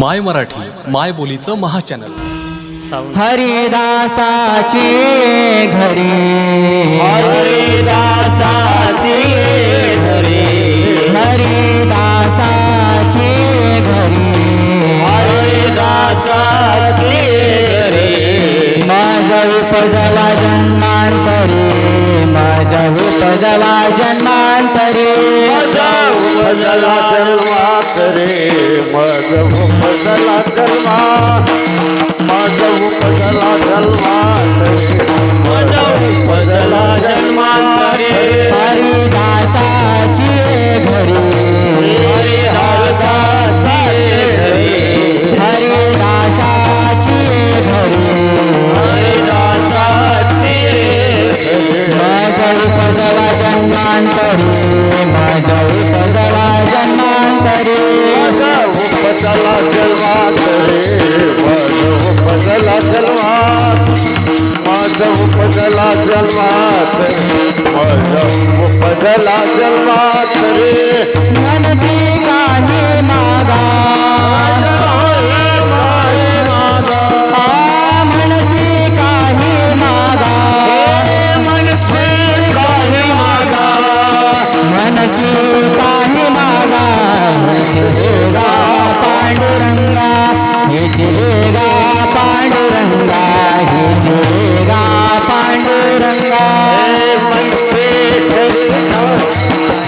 माय मराठी माय बोलीचं महाचॅनल. हरिदासाची घरी. हरिदासाची घरी. हरिदासाची घरी. हरिदासाची घरी. माझा उपजला माझा उपजला जन्मांतरी माझा उपजला जन्मा करे जन्मा मजव उपजला जन्मा जन्मांतरी माझा उपजला जलवात करे माझ उपजला जन्मा माझ उपजला जलवात करे माझ उपजला जन्मा करे मनसी काही पांडुरंगा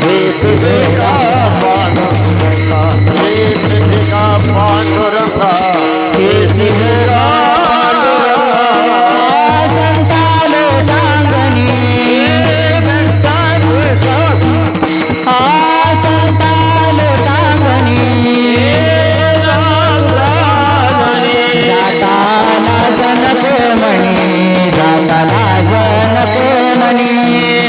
हेचिरेगा पांडुरंगा पांडुरंगा. हे जिरा जनक मणी जाताना जनको मणी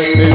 Yes.